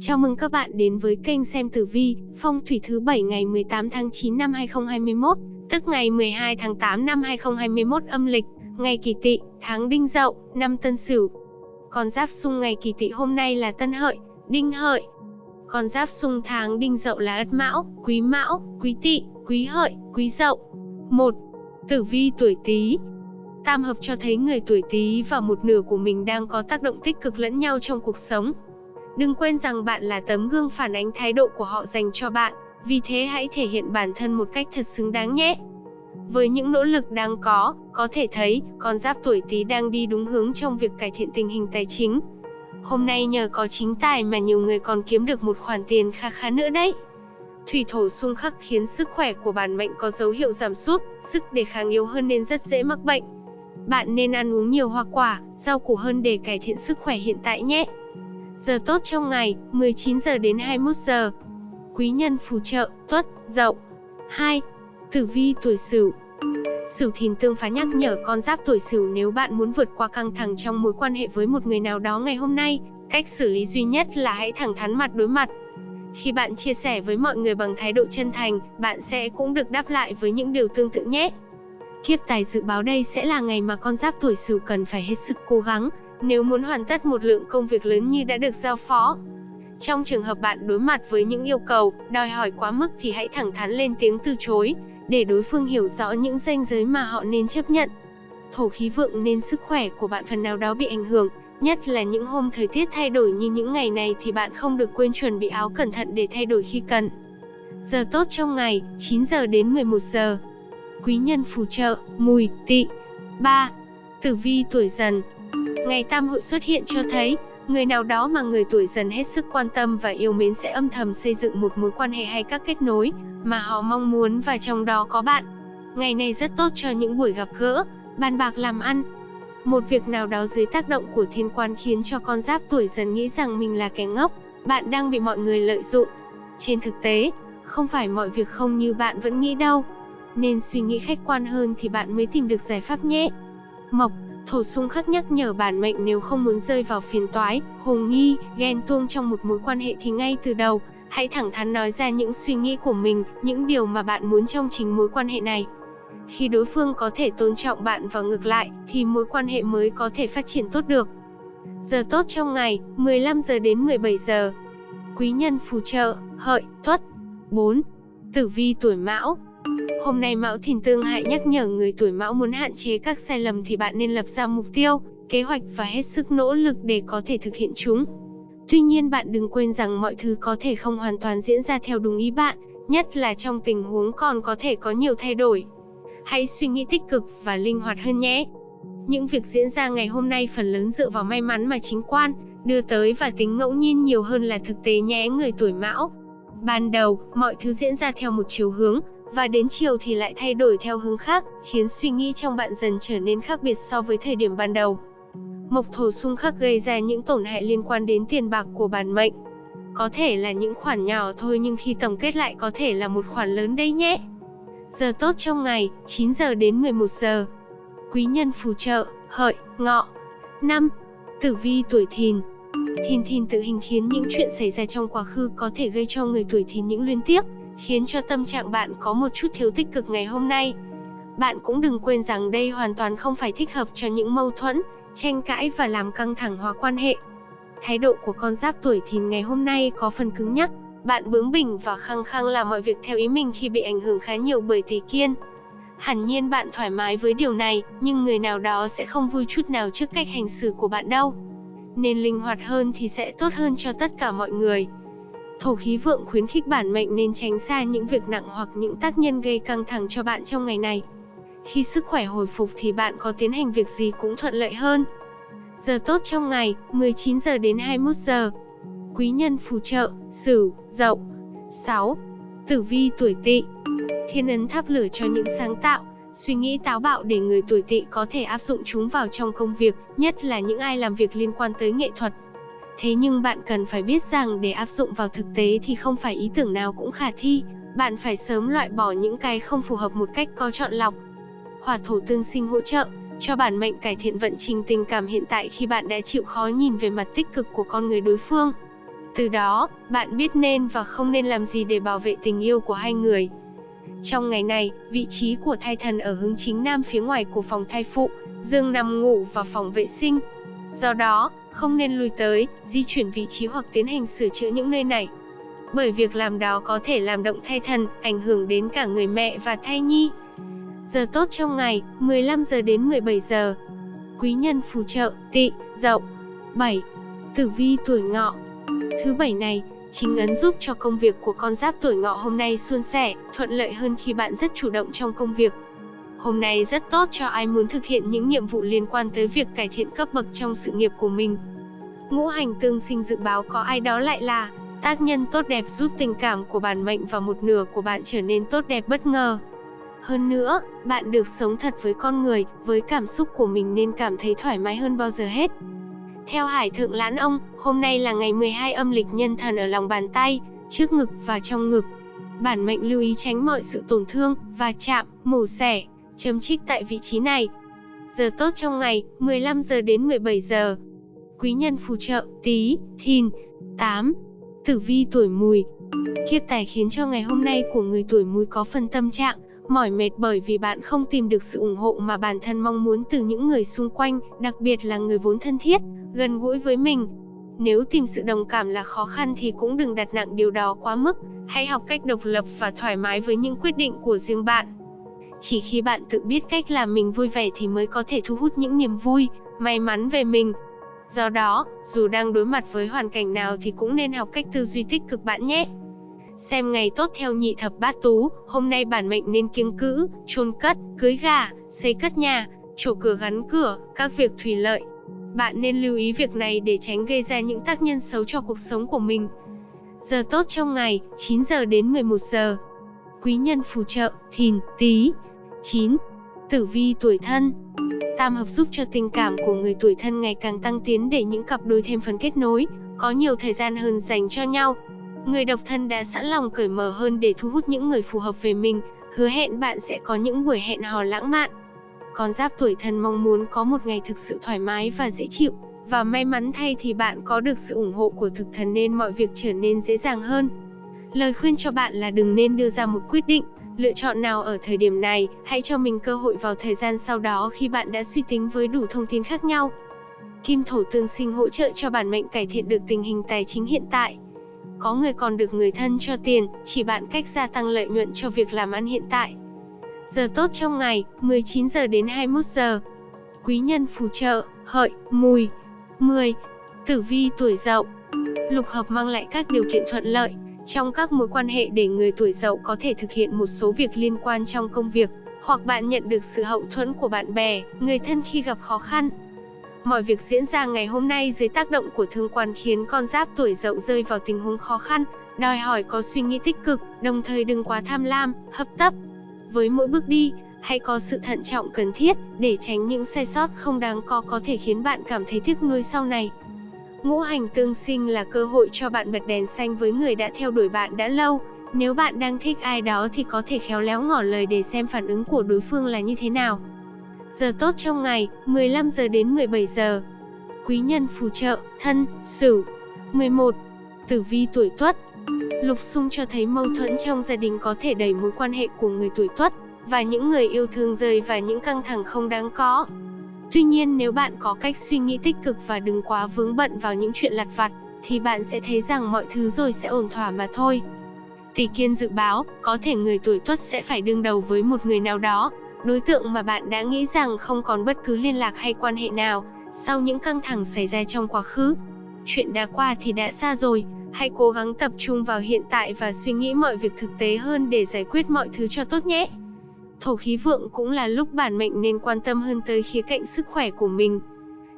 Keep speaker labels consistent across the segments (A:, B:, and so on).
A: Chào mừng các bạn đến với kênh xem tử vi, phong thủy thứ 7 ngày 18 tháng 9 năm 2021, tức ngày 12 tháng 8 năm 2021 âm lịch, ngày kỳ tỵ, tháng đinh dậu, năm tân sửu. Con giáp xung ngày kỳ tỵ hôm nay là tân hợi, đinh hợi. Con giáp xung tháng đinh dậu là ất mão, quý mão, quý tỵ, quý hợi, quý dậu. 1. Tử vi tuổi Tý. Tam hợp cho thấy người tuổi Tý và một nửa của mình đang có tác động tích cực lẫn nhau trong cuộc sống. Đừng quên rằng bạn là tấm gương phản ánh thái độ của họ dành cho bạn, vì thế hãy thể hiện bản thân một cách thật xứng đáng nhé. Với những nỗ lực đang có, có thể thấy, con giáp tuổi Tý đang đi đúng hướng trong việc cải thiện tình hình tài chính. Hôm nay nhờ có chính tài mà nhiều người còn kiếm được một khoản tiền kha khá nữa đấy. Thủy thổ xung khắc khiến sức khỏe của bản mệnh có dấu hiệu giảm sút, sức đề kháng yếu hơn nên rất dễ mắc bệnh. Bạn nên ăn uống nhiều hoa quả, rau củ hơn để cải thiện sức khỏe hiện tại nhé. Giờ tốt trong ngày, 19 giờ đến 21 giờ. Quý nhân phù trợ, tuất, dậu. 2. Tử vi tuổi Sửu. Sửu thìn tương phá nhắc nhở con giáp tuổi Sửu nếu bạn muốn vượt qua căng thẳng trong mối quan hệ với một người nào đó ngày hôm nay, cách xử lý duy nhất là hãy thẳng thắn mặt đối mặt. Khi bạn chia sẻ với mọi người bằng thái độ chân thành, bạn sẽ cũng được đáp lại với những điều tương tự nhé. Kiếp tài dự báo đây sẽ là ngày mà con giáp tuổi Sửu cần phải hết sức cố gắng, nếu muốn hoàn tất một lượng công việc lớn như đã được giao phó. Trong trường hợp bạn đối mặt với những yêu cầu, đòi hỏi quá mức thì hãy thẳng thắn lên tiếng từ chối, để đối phương hiểu rõ những ranh giới mà họ nên chấp nhận. Thổ khí vượng nên sức khỏe của bạn phần nào đó bị ảnh hưởng, nhất là những hôm thời tiết thay đổi như những ngày này thì bạn không được quên chuẩn bị áo cẩn thận để thay đổi khi cần. Giờ tốt trong ngày, 9 giờ đến 11 giờ. Quý nhân phù trợ, mùi, tỵ. 3. Tử vi tuổi dần, Ngày tam hội xuất hiện cho thấy, người nào đó mà người tuổi dần hết sức quan tâm và yêu mến sẽ âm thầm xây dựng một mối quan hệ hay các kết nối mà họ mong muốn và trong đó có bạn. Ngày này rất tốt cho những buổi gặp gỡ, bàn bạc làm ăn. Một việc nào đó dưới tác động của thiên quan khiến cho con giáp tuổi dần nghĩ rằng mình là kẻ ngốc, bạn đang bị mọi người lợi dụng. Trên thực tế, không phải mọi việc không như bạn vẫn nghĩ đâu. Nên suy nghĩ khách quan hơn thì bạn mới tìm được giải pháp nhé. Mộc Thổ xung khắc nhắc nhở bản mệnh nếu không muốn rơi vào phiền toái, hồ nghi, ghen tuông trong một mối quan hệ thì ngay từ đầu, hãy thẳng thắn nói ra những suy nghĩ của mình, những điều mà bạn muốn trong chính mối quan hệ này. Khi đối phương có thể tôn trọng bạn và ngược lại, thì mối quan hệ mới có thể phát triển tốt được. Giờ tốt trong ngày, 15 giờ đến 17 giờ. Quý nhân phù trợ, hợi, tuất. 4. Tử vi tuổi mão, Hôm nay Mão Thìn Tương hại nhắc nhở người tuổi Mão muốn hạn chế các sai lầm thì bạn nên lập ra mục tiêu, kế hoạch và hết sức nỗ lực để có thể thực hiện chúng. Tuy nhiên bạn đừng quên rằng mọi thứ có thể không hoàn toàn diễn ra theo đúng ý bạn, nhất là trong tình huống còn có thể có nhiều thay đổi. Hãy suy nghĩ tích cực và linh hoạt hơn nhé. Những việc diễn ra ngày hôm nay phần lớn dựa vào may mắn mà chính quan đưa tới và tính ngẫu nhiên nhiều hơn là thực tế nhé người tuổi Mão. Ban đầu, mọi thứ diễn ra theo một chiều hướng, và đến chiều thì lại thay đổi theo hướng khác, khiến suy nghĩ trong bạn dần trở nên khác biệt so với thời điểm ban đầu. Mộc thổ xung khắc gây ra những tổn hại liên quan đến tiền bạc của bản mệnh. Có thể là những khoản nhỏ thôi nhưng khi tổng kết lại có thể là một khoản lớn đấy nhé. Giờ tốt trong ngày, 9 giờ đến 11 giờ. Quý nhân phù trợ, hợi, ngọ. 5. Tử vi tuổi thìn Thìn thìn tự hình khiến những chuyện xảy ra trong quá khứ có thể gây cho người tuổi thìn những liên tiếc, khiến cho tâm trạng bạn có một chút thiếu tích cực ngày hôm nay. Bạn cũng đừng quên rằng đây hoàn toàn không phải thích hợp cho những mâu thuẫn, tranh cãi và làm căng thẳng hóa quan hệ. Thái độ của con giáp tuổi thìn ngày hôm nay có phần cứng nhắc, bạn bướng bỉnh và khăng khăng làm mọi việc theo ý mình khi bị ảnh hưởng khá nhiều bởi tỷ kiên. Hẳn nhiên bạn thoải mái với điều này, nhưng người nào đó sẽ không vui chút nào trước cách hành xử của bạn đâu. Nên linh hoạt hơn thì sẽ tốt hơn cho tất cả mọi người. Thổ khí vượng khuyến khích bản mệnh nên tránh xa những việc nặng hoặc những tác nhân gây căng thẳng cho bạn trong ngày này. Khi sức khỏe hồi phục thì bạn có tiến hành việc gì cũng thuận lợi hơn. Giờ tốt trong ngày, 19 giờ đến 21 giờ. Quý nhân phù trợ, Sửu, Dậu. 6. Tử vi tuổi Tỵ. Thiên ấn tháp lửa cho những sáng tạo, suy nghĩ táo bạo để người tuổi Tỵ có thể áp dụng chúng vào trong công việc, nhất là những ai làm việc liên quan tới nghệ thuật, Thế nhưng bạn cần phải biết rằng để áp dụng vào thực tế thì không phải ý tưởng nào cũng khả thi, bạn phải sớm loại bỏ những cái không phù hợp một cách có chọn lọc. Hỏa thổ tương sinh hỗ trợ cho bản mệnh cải thiện vận trình tình cảm hiện tại khi bạn đã chịu khó nhìn về mặt tích cực của con người đối phương. Từ đó, bạn biết nên và không nên làm gì để bảo vệ tình yêu của hai người. Trong ngày này, vị trí của thai thần ở hướng chính nam phía ngoài của phòng thai phụ, dương nằm ngủ và phòng vệ sinh. Do đó, không nên lùi tới, di chuyển vị trí hoặc tiến hành sửa chữa những nơi này. Bởi việc làm đó có thể làm động thai thần, ảnh hưởng đến cả người mẹ và thai nhi. Giờ tốt trong ngày, 15 giờ đến 17 giờ. Quý nhân phù trợ, tị, dậu. 7. Tử vi tuổi ngọ Thứ bảy này, chính ấn giúp cho công việc của con giáp tuổi ngọ hôm nay suôn sẻ, thuận lợi hơn khi bạn rất chủ động trong công việc. Hôm nay rất tốt cho ai muốn thực hiện những nhiệm vụ liên quan tới việc cải thiện cấp bậc trong sự nghiệp của mình. Ngũ hành tương sinh dự báo có ai đó lại là tác nhân tốt đẹp giúp tình cảm của bản mệnh và một nửa của bạn trở nên tốt đẹp bất ngờ. Hơn nữa, bạn được sống thật với con người, với cảm xúc của mình nên cảm thấy thoải mái hơn bao giờ hết. Theo Hải Thượng Lãn Ông, hôm nay là ngày 12 âm lịch nhân thần ở lòng bàn tay, trước ngực và trong ngực. Bản mệnh lưu ý tránh mọi sự tổn thương, và chạm, mổ xẻ, chấm trích tại vị trí này. Giờ tốt trong ngày, 15 giờ đến 17 giờ. Quý nhân phù trợ, tí, thìn, 8. Tử vi tuổi mùi Kiếp tài khiến cho ngày hôm nay của người tuổi mùi có phần tâm trạng, mỏi mệt bởi vì bạn không tìm được sự ủng hộ mà bản thân mong muốn từ những người xung quanh, đặc biệt là người vốn thân thiết, gần gũi với mình. Nếu tìm sự đồng cảm là khó khăn thì cũng đừng đặt nặng điều đó quá mức, hãy học cách độc lập và thoải mái với những quyết định của riêng bạn. Chỉ khi bạn tự biết cách làm mình vui vẻ thì mới có thể thu hút những niềm vui, may mắn về mình. Do đó, dù đang đối mặt với hoàn cảnh nào thì cũng nên học cách tư duy tích cực bạn nhé. Xem ngày tốt theo nhị thập bát tú, hôm nay bản mệnh nên kiêng cữ, chôn cất, cưới gà, xây cất nhà, chỗ cửa gắn cửa, các việc thủy lợi. Bạn nên lưu ý việc này để tránh gây ra những tác nhân xấu cho cuộc sống của mình. Giờ tốt trong ngày, 9 giờ đến 11 giờ. Quý nhân phù trợ, thìn, tí. 9. Tử vi tuổi thân Tam hợp giúp cho tình cảm của người tuổi thân ngày càng tăng tiến để những cặp đôi thêm phần kết nối, có nhiều thời gian hơn dành cho nhau. Người độc thân đã sẵn lòng cởi mở hơn để thu hút những người phù hợp về mình, hứa hẹn bạn sẽ có những buổi hẹn hò lãng mạn. Con giáp tuổi thân mong muốn có một ngày thực sự thoải mái và dễ chịu, và may mắn thay thì bạn có được sự ủng hộ của thực thần nên mọi việc trở nên dễ dàng hơn. Lời khuyên cho bạn là đừng nên đưa ra một quyết định, lựa chọn nào ở thời điểm này, hãy cho mình cơ hội vào thời gian sau đó khi bạn đã suy tính với đủ thông tin khác nhau. Kim thổ tương sinh hỗ trợ cho bản mệnh cải thiện được tình hình tài chính hiện tại. Có người còn được người thân cho tiền, chỉ bạn cách gia tăng lợi nhuận cho việc làm ăn hiện tại. Giờ tốt trong ngày, 19 giờ đến 21 giờ. Quý nhân phù trợ, hợi, mùi. 10. Tử vi tuổi dậu. Lục hợp mang lại các điều kiện thuận lợi, trong các mối quan hệ để người tuổi dậu có thể thực hiện một số việc liên quan trong công việc, hoặc bạn nhận được sự hậu thuẫn của bạn bè, người thân khi gặp khó khăn. Mọi việc diễn ra ngày hôm nay dưới tác động của thương quan khiến con giáp tuổi dậu rơi vào tình huống khó khăn, đòi hỏi có suy nghĩ tích cực, đồng thời đừng quá tham lam, hấp tấp. Với mỗi bước đi, hãy có sự thận trọng cần thiết để tránh những sai sót không đáng có có thể khiến bạn cảm thấy tiếc nuối sau này. Ngũ hành tương sinh là cơ hội cho bạn bật đèn xanh với người đã theo đuổi bạn đã lâu. Nếu bạn đang thích ai đó thì có thể khéo léo ngỏ lời để xem phản ứng của đối phương là như thế nào. Giờ tốt trong ngày, 15 giờ đến 17 giờ. Quý nhân phù trợ, thân, sửu. 11. Tử vi tuổi tuất Lục xung cho thấy mâu thuẫn trong gia đình có thể đẩy mối quan hệ của người tuổi tuất và những người yêu thương rơi vào những căng thẳng không đáng có. Tuy nhiên nếu bạn có cách suy nghĩ tích cực và đừng quá vướng bận vào những chuyện lặt vặt, thì bạn sẽ thấy rằng mọi thứ rồi sẽ ổn thỏa mà thôi. Tỷ kiên dự báo, có thể người tuổi tuất sẽ phải đương đầu với một người nào đó, đối tượng mà bạn đã nghĩ rằng không còn bất cứ liên lạc hay quan hệ nào, sau những căng thẳng xảy ra trong quá khứ. Chuyện đã qua thì đã xa rồi, hãy cố gắng tập trung vào hiện tại và suy nghĩ mọi việc thực tế hơn để giải quyết mọi thứ cho tốt nhé. Thổ khí vượng cũng là lúc bản mệnh nên quan tâm hơn tới khía cạnh sức khỏe của mình.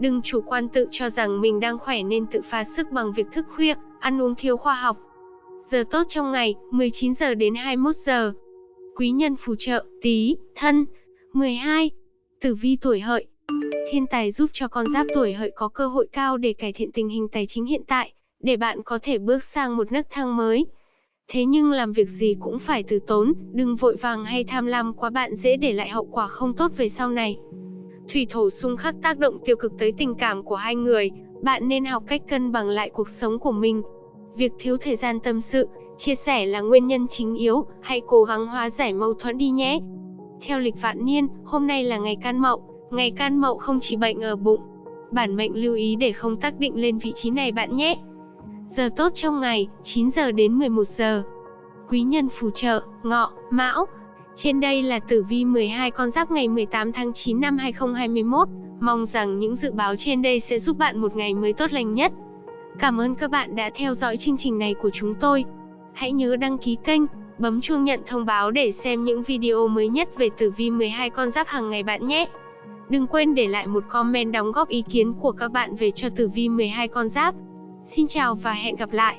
A: Đừng chủ quan tự cho rằng mình đang khỏe nên tự phá sức bằng việc thức khuya, ăn uống thiếu khoa học. Giờ tốt trong ngày, 19 giờ đến 21 giờ. Quý nhân phù trợ, tí, thân. 12. Tử vi tuổi hợi. Thiên tài giúp cho con giáp tuổi hợi có cơ hội cao để cải thiện tình hình tài chính hiện tại, để bạn có thể bước sang một nấc thang mới. Thế nhưng làm việc gì cũng phải từ tốn, đừng vội vàng hay tham lam quá bạn dễ để lại hậu quả không tốt về sau này. Thủy thổ xung khắc tác động tiêu cực tới tình cảm của hai người, bạn nên học cách cân bằng lại cuộc sống của mình. Việc thiếu thời gian tâm sự, chia sẻ là nguyên nhân chính yếu, hãy cố gắng hóa giải mâu thuẫn đi nhé. Theo lịch vạn niên, hôm nay là ngày can mậu, ngày can mậu không chỉ bệnh ở bụng. Bản mệnh lưu ý để không tác định lên vị trí này bạn nhé. Giờ tốt trong ngày, 9 giờ đến 11 giờ. Quý nhân phù trợ, ngọ, mão. Trên đây là tử vi 12 con giáp ngày 18 tháng 9 năm 2021. Mong rằng những dự báo trên đây sẽ giúp bạn một ngày mới tốt lành nhất. Cảm ơn các bạn đã theo dõi chương trình này của chúng tôi. Hãy nhớ đăng ký kênh, bấm chuông nhận thông báo để xem những video mới nhất về tử vi 12 con giáp hàng ngày bạn nhé. Đừng quên để lại một comment đóng góp ý kiến của các bạn về cho tử vi 12 con giáp. Xin chào và hẹn gặp lại.